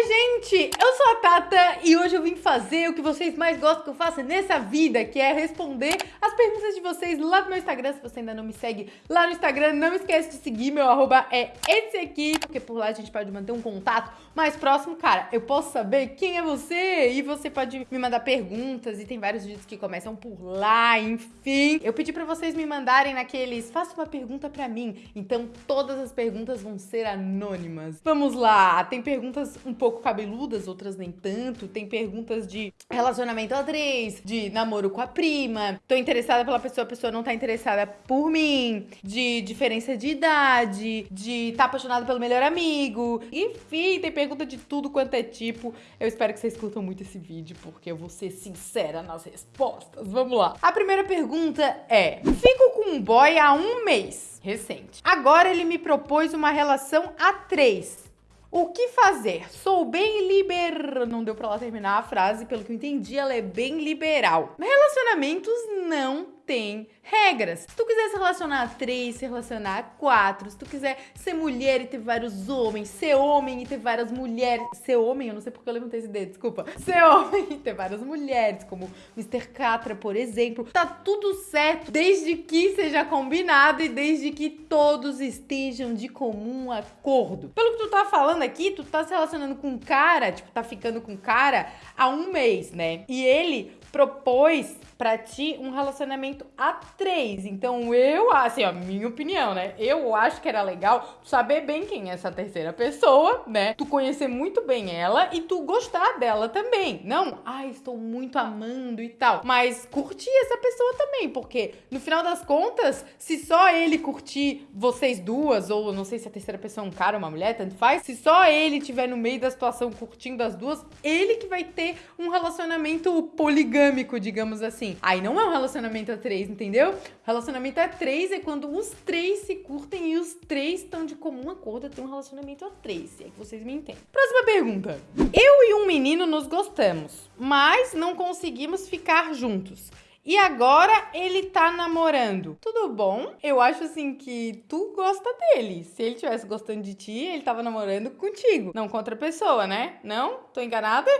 Oi, gente! Eu sou a Tata e hoje eu vim fazer o que vocês mais gostam que eu faça nessa vida, que é responder as perguntas de vocês lá no meu Instagram. Se você ainda não me segue lá no Instagram, não esquece de seguir, meu arroba é esse aqui, porque por lá a gente pode manter um contato mais próximo. Cara, eu posso saber quem é você e você pode me mandar perguntas e tem vários vídeos que começam por lá, enfim. Eu pedi pra vocês me mandarem naqueles, faça uma pergunta pra mim. Então todas as perguntas vão ser anônimas. Vamos lá, tem perguntas um pouco cabeludas, outras nem tanto. Tem perguntas de relacionamento a três, de namoro com a prima, tô interessada pela pessoa, a pessoa não tá interessada por mim, de diferença de idade, de tá apaixonado pelo melhor amigo. Enfim, tem pergunta de tudo quanto é tipo. Eu espero que vocês curtam muito esse vídeo, porque eu vou ser sincera nas respostas. Vamos lá. A primeira pergunta é: Fico com um boy há um mês, recente. Agora ele me propôs uma relação a três. O que fazer? Sou bem liber... Não deu pra ela terminar a frase, pelo que eu entendi, ela é bem liberal. Relacionamentos não tem regras. Se tu quiser se relacionar a três, se relacionar a quatro, se tu quiser ser mulher e ter vários homens, ser homem e ter várias mulheres, ser homem, eu não sei porque eu levantei esse dedo, desculpa, ser homem e ter várias mulheres, como Mr. Catra, por exemplo, tá tudo certo, desde que seja combinado e desde que todos estejam de comum acordo. Pelo que tu tá falando aqui, tu tá se relacionando com um cara, tipo, tá ficando com um cara há um mês, né? E ele propôs pra ti um relacionamento a três. Então eu, assim, ó, minha opinião, né? Eu acho que era legal saber bem quem é essa terceira pessoa, né? Tu conhecer muito bem ela e tu gostar dela também. Não, ai, ah, estou muito amando e tal. Mas curtir essa pessoa também, porque no final das contas, se só ele curtir vocês duas, ou não sei se a terceira pessoa é um cara ou uma mulher, tanto faz, se só ele tiver no meio da situação curtindo as duas, ele que vai ter um relacionamento poligâmico, digamos assim assim. Aí não é um relacionamento a três, entendeu? Relacionamento a três é quando os três se curtem e os três estão de comum acordo a ter um relacionamento a três, se é que vocês me entendem. Próxima pergunta. Eu e um menino nos gostamos, mas não conseguimos ficar juntos. E agora ele tá namorando. Tudo bom? Eu acho assim que tu gosta dele. Se ele tivesse gostando de ti, ele tava namorando contigo, não com outra pessoa, né? Não? Tô enganada?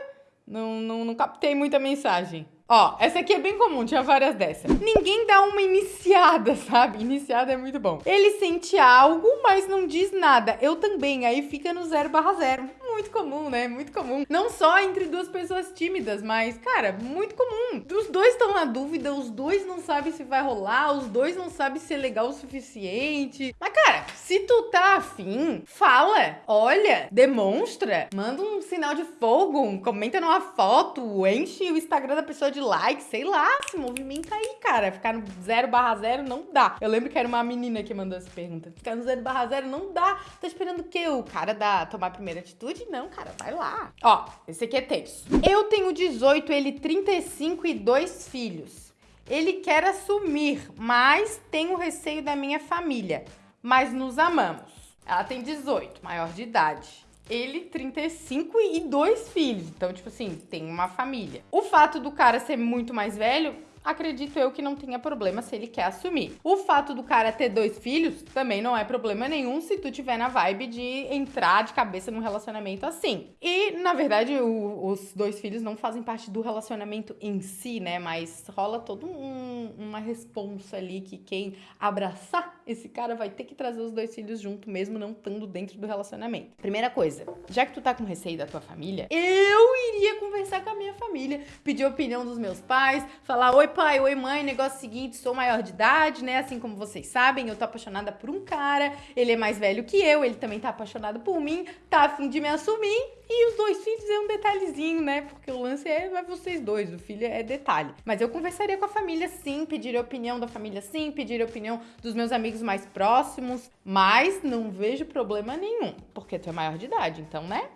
Não, não, não captei muita mensagem. Ó, essa aqui é bem comum, tinha várias dessas. Ninguém dá uma iniciada, sabe? Iniciada é muito bom. Ele sente algo, mas não diz nada. Eu também, aí fica no 0 barra 0 muito comum, né? Muito comum. Não só entre duas pessoas tímidas, mas, cara, muito comum. Os dois estão na dúvida, os dois não sabem se vai rolar, os dois não sabem se é legal o suficiente. Mas, cara, se tu tá afim, fala, olha, demonstra, manda um sinal de fogo, comenta numa foto, enche o Instagram da pessoa de like, sei lá, se movimenta aí, cara. Ficar no 0 barra 0 não dá. Eu lembro que era uma menina que mandou essa pergunta. Ficar no 0 barra 0 não dá. Tá esperando o quê? O cara da tomar a primeira atitude? não, cara, vai lá. Ó, esse aqui é tenso. Eu tenho 18, ele 35 e dois filhos. Ele quer assumir, mas tenho receio da minha família. Mas nos amamos. Ela tem 18, maior de idade. Ele, 35 e dois filhos. Então, tipo assim, tem uma família. O fato do cara ser muito mais velho acredito eu que não tenha problema se ele quer assumir. O fato do cara ter dois filhos também não é problema nenhum se tu tiver na vibe de entrar de cabeça num relacionamento assim. E, na verdade, o, os dois filhos não fazem parte do relacionamento em si, né? Mas rola todo um, uma responsa ali que quem abraçar esse cara vai ter que trazer os dois filhos junto, mesmo não estando dentro do relacionamento. Primeira coisa, já que tu tá com receio da tua família, eu iria conversar com a minha família, pedir a opinião dos meus pais, falar: oi, pai, oi mãe, negócio seguinte, sou maior de idade, né? Assim como vocês sabem, eu tô apaixonada por um cara, ele é mais velho que eu, ele também tá apaixonado por mim, tá afim de me assumir. E os dois filhos é um detalhezinho, né? Porque o lance é, é vocês dois, o filho é detalhe. Mas eu conversaria com a família sim, pediria a opinião da família sim, pediria a opinião dos meus amigos mais próximos, mas não vejo problema nenhum, porque tu é maior de idade, então, né?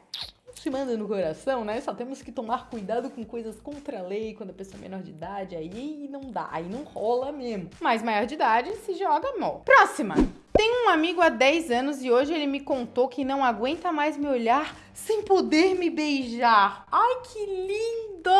se manda no coração, né? Só temos que tomar cuidado com coisas contra a lei quando a pessoa é menor de idade, aí não dá, aí não rola mesmo. Mas maior de idade se joga mal. Próxima! Tenho um amigo há 10 anos e hoje ele me contou que não aguenta mais me olhar sem poder me beijar. Ai, que lindo!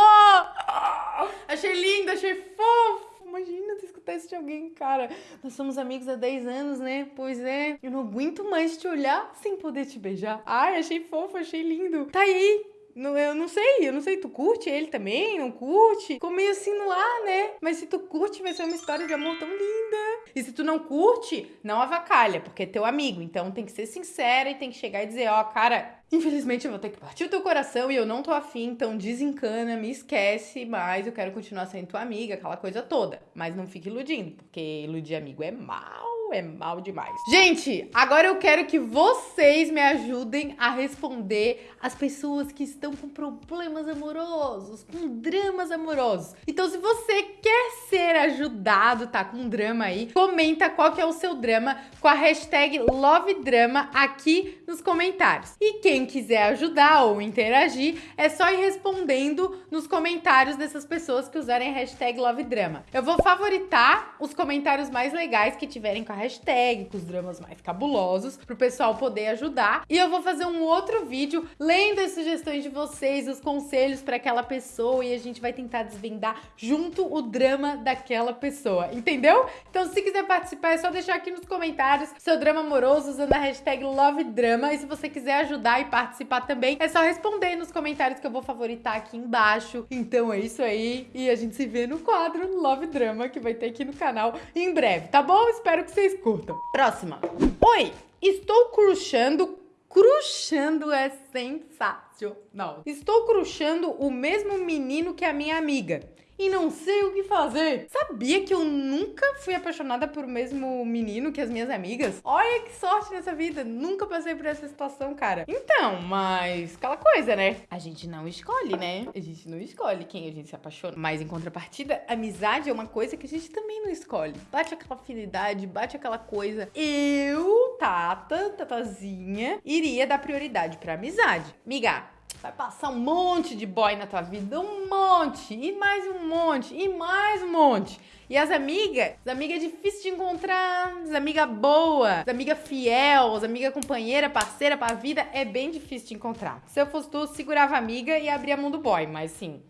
Achei lindo, achei fofo! Imagina se escutar isso de alguém, cara. Nós somos amigos há 10 anos, né? Pois é. Eu não aguento mais te olhar sem poder te beijar. Ai, achei fofo, achei lindo. Tá aí, não, eu não sei, eu não sei, tu curte ele também? Não curte? Ficou meio assim no ar, né? Mas se tu curte, vai ser uma história de amor tão linda. E se tu não curte, não avacalha, porque é teu amigo. Então tem que ser sincera e tem que chegar e dizer, ó, oh, cara, infelizmente eu vou ter que partir o teu coração e eu não tô afim, então desencana, me esquece, mas eu quero continuar sendo tua amiga, aquela coisa toda. Mas não fique iludindo, porque iludir amigo é mal é mal demais. Gente, agora eu quero que vocês me ajudem a responder as pessoas que estão com problemas amorosos, com dramas amorosos. Então, se você quer ser ajudado, tá com um drama aí, comenta qual que é o seu drama com a hashtag LoveDrama aqui nos comentários. E quem quiser ajudar ou interagir, é só ir respondendo nos comentários dessas pessoas que usarem a hashtag LoveDrama. Eu vou favoritar os comentários mais legais que tiverem com a hashtag, com os dramas mais cabulosos, pro pessoal poder ajudar. E eu vou fazer um outro vídeo lendo as sugestões de vocês, os conselhos para aquela pessoa e a gente vai tentar desvendar junto o drama daquela pessoa, entendeu? Então, se quiser participar, é só deixar aqui nos comentários seu drama amoroso usando a hashtag LoveDrama. E se você quiser ajudar e participar também, é só responder nos comentários que eu vou favoritar aqui embaixo. Então é isso aí. E a gente se vê no quadro Love Drama que vai ter aqui no canal em breve, tá bom? Espero que vocês vocês curtam. Próxima. Oi, estou crushando. Crushando é sensacional. Estou crushando o mesmo menino que a minha amiga e não sei o que fazer. Sabia que eu nunca fui apaixonada por o mesmo menino que as minhas amigas? Olha que sorte nessa vida. Nunca passei por essa situação, cara. Então, mas aquela coisa, né? A gente não escolhe, né? A gente não escolhe quem a gente se apaixona. Mas em contrapartida, amizade é uma coisa que a gente também não escolhe. Bate aquela afinidade, bate aquela coisa. Eu, Tata, Tatazinha, iria dar prioridade pra amizade. Miga, Vai passar um monte de boy na tua vida, um monte, e mais um monte, e mais um monte. E as amigas, as amigas é difícil de encontrar, as amigas boa, as amigas fiel, as amigas companheira, parceira pra vida, é bem difícil de encontrar. Se eu fosse tu, segurava a amiga e abria a mão do boy, mas sim,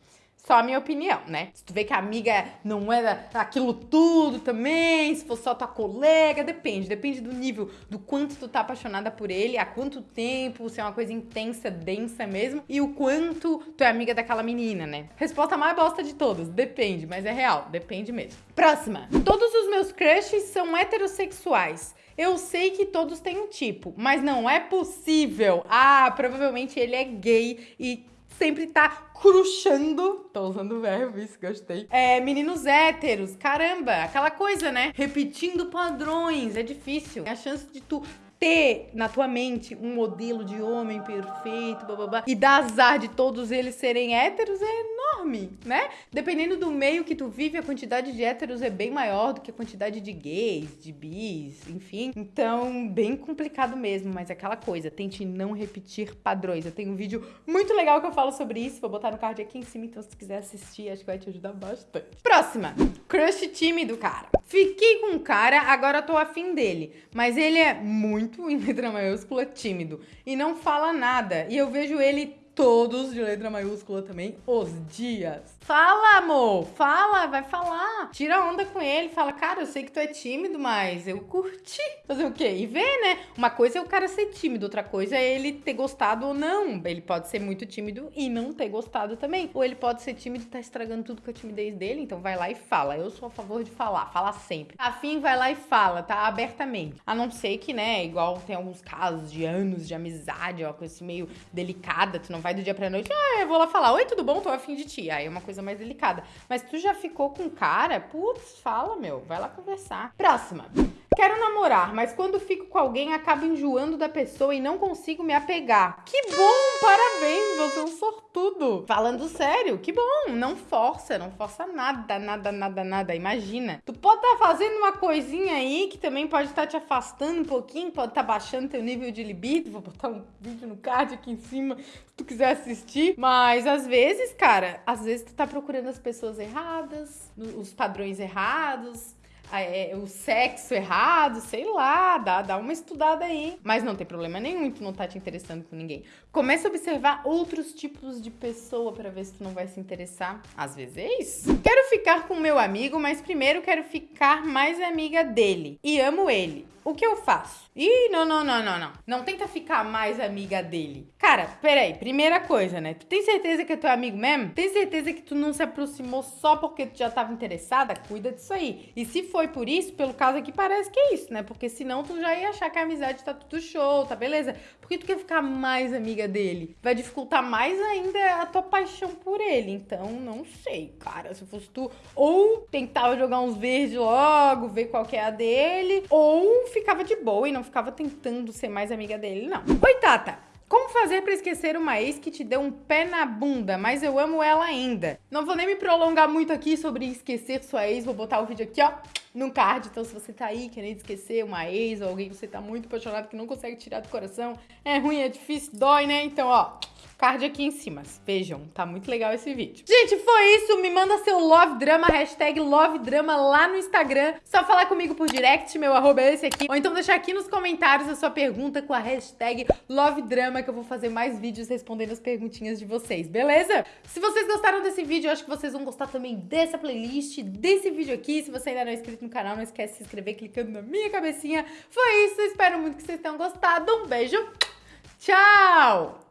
só a minha opinião, né? Se tu vê que a amiga não é aquilo tudo também, se for só tua colega, depende. Depende do nível, do quanto tu tá apaixonada por ele, há quanto tempo, se é uma coisa intensa, densa mesmo, e o quanto tu é amiga daquela menina, né? Resposta mais bosta de todas, depende, mas é real, depende mesmo. Próxima. Todos os meus crushes são heterossexuais. Eu sei que todos têm um tipo, mas não é possível. Ah, provavelmente ele é gay e sempre tá cruxando. Tô usando o verbo, isso, gostei. É, meninos héteros, caramba, aquela coisa, né? Repetindo padrões, é difícil. A chance de tu ter na tua mente um modelo de homem perfeito, blá, blá, blá, e dar azar de todos eles serem héteros é enorme, né? Dependendo do meio que tu vive, a quantidade de héteros é bem maior do que a quantidade de gays, de bis, enfim. Então, bem complicado mesmo, mas é aquela coisa, tente não repetir padrões. Eu tenho um vídeo muito legal que eu falo sobre isso, vou botar no card aqui em cima, então se quiser assistir, acho que vai te ajudar bastante. Próxima, crush tímido, cara. Fiquei com um cara, agora tô afim dele, mas ele é muito muito, em letra maiúscula, tímido. E não fala nada. E eu vejo ele todos de letra maiúscula também, os dias. Fala, amor, fala, vai falar. Tira onda com ele, fala, cara, eu sei que tu é tímido, mas eu curti. Fazer o quê? E ver, né? Uma coisa é o cara ser tímido, outra coisa é ele ter gostado ou não. Ele pode ser muito tímido e não ter gostado também. Ou ele pode ser tímido e tá estragando tudo com a timidez dele, então vai lá e fala. Eu sou a favor de falar, fala sempre. Afim, vai lá e fala, tá? Abertamente. A não ser que, né, igual tem alguns casos de anos de amizade, uma coisa assim meio delicada, tu não vai do dia pra noite, ah, eu vou lá falar, oi, tudo bom? Tô afim de ti. Aí é uma coisa mais delicada. Mas tu já ficou com cara? Putz, fala, meu, vai lá conversar. Próxima. Quero namorar, mas quando fico com alguém acabo enjoando da pessoa e não consigo me apegar. Que bom, parabéns, você é um sortudo. Falando sério, que bom, não força, não força nada, nada, nada, nada. Imagina. Tu pode estar tá fazendo uma coisinha aí que também pode estar tá te afastando um pouquinho, pode estar tá baixando teu nível de libido. Vou botar um vídeo no card aqui em cima se tu quiser assistir. Mas às vezes, cara, às vezes tu tá procurando as pessoas erradas, os padrões errados é, o sexo errado, sei lá, dá, dá uma estudada aí. Mas não tem problema nenhum, tu não tá te interessando com ninguém. Começa a observar outros tipos de pessoa para ver se tu não vai se interessar. Às vezes é isso. Quero ficar com meu amigo, mas primeiro quero ficar mais amiga dele. E amo ele o que eu faço? Ih, não, não, não, não, não. Não tenta ficar mais amiga dele. Cara, peraí, primeira coisa, né? Tu tem certeza que é teu amigo mesmo? Tem certeza que tu não se aproximou só porque tu já tava interessada? Cuida disso aí. E se foi por isso, pelo caso aqui, parece que é isso, né? Porque senão tu já ia achar que a amizade tá tudo show, tá beleza? Por que tu quer ficar mais amiga dele? Vai dificultar mais ainda a tua paixão por ele. Então, não sei, cara. Se fosse tu, ou tentava jogar uns verdes logo, ver qual que é a dele, ou ficava de boa e não ficava tentando ser mais amiga dele, não. Oi, Tata! Como fazer para esquecer uma ex que te deu um pé na bunda, mas eu amo ela ainda? Não vou nem me prolongar muito aqui sobre esquecer sua ex, vou botar o vídeo aqui, ó, no card. Então, se você tá aí querendo esquecer uma ex ou alguém que você tá muito apaixonado que não consegue tirar do coração, é ruim, é difícil, dói, né? Então, ó, card aqui em cima. Vejam, tá muito legal esse vídeo. Gente, foi isso. Me manda seu Love Drama, hashtag Love Drama lá no Instagram. Só falar comigo por direct, meu arroba é esse aqui. Ou então deixar aqui nos comentários a sua pergunta com a hashtag Love Drama, que eu vou fazer mais vídeos respondendo as perguntinhas de vocês, beleza? Se vocês gostaram desse vídeo, eu acho que vocês vão gostar também dessa playlist, desse vídeo aqui. Se você ainda não é inscrito no canal, não esquece de se inscrever clicando na minha cabecinha. Foi isso, espero muito que vocês tenham gostado. Um beijo, tchau!